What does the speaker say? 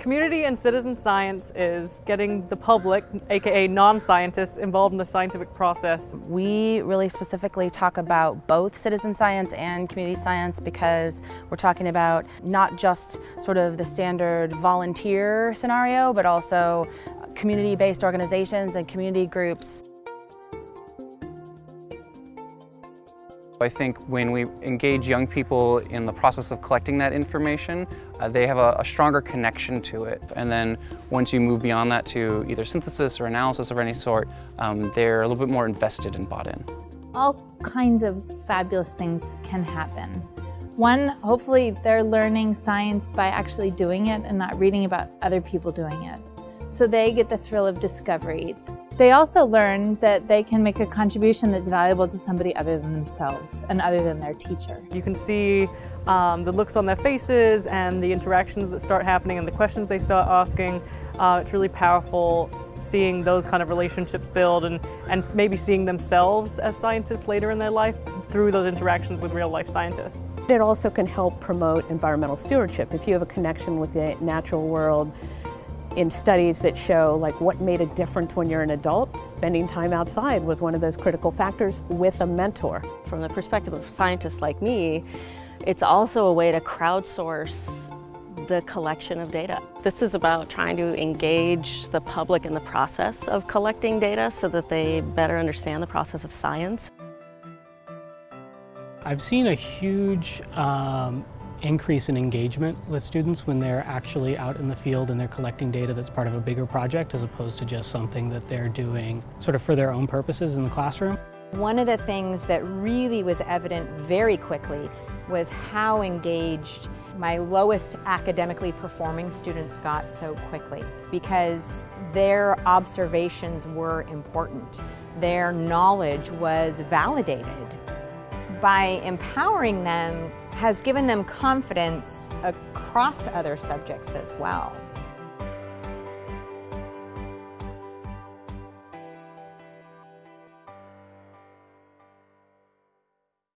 Community and citizen science is getting the public, aka non-scientists, involved in the scientific process. We really specifically talk about both citizen science and community science because we're talking about not just sort of the standard volunteer scenario, but also community-based organizations and community groups I think when we engage young people in the process of collecting that information, uh, they have a, a, stronger connection to it. And then once you move beyond that to either synthesis or analysis of any sort, um, they're a little bit more invested and bought in. All kinds of fabulous things can happen. One, hopefully they're learning science by actually doing it and not reading about other people doing it. So they get the thrill of discovery. They also learn that they can make a contribution that's valuable to somebody other than themselves and other than their teacher. You can see um, the looks on their faces and the interactions that start happening and the questions they start asking. Uh, it's really powerful seeing those kind of relationships build and, and maybe seeing themselves as scientists later in their life through those interactions with real life scientists. It also can help promote environmental stewardship. If you have a connection with the natural world, in studies that show like what made a difference when you're an adult, spending time outside was one of those critical factors with a mentor. From the perspective of scientists like me, it's also a way to crowdsource the collection of data. This is about trying to engage the public in the process of collecting data so that they better understand the process of science. I've seen a huge um, increase in engagement with students when they're actually out in the field and they're collecting data that's part of a bigger project as opposed to just something that they're doing sort of for their own purposes in the classroom. One of the things that really was evident very quickly was how engaged my lowest academically performing students got so quickly because their observations were important. Their knowledge was validated. By empowering them has given them confidence across other subjects as well.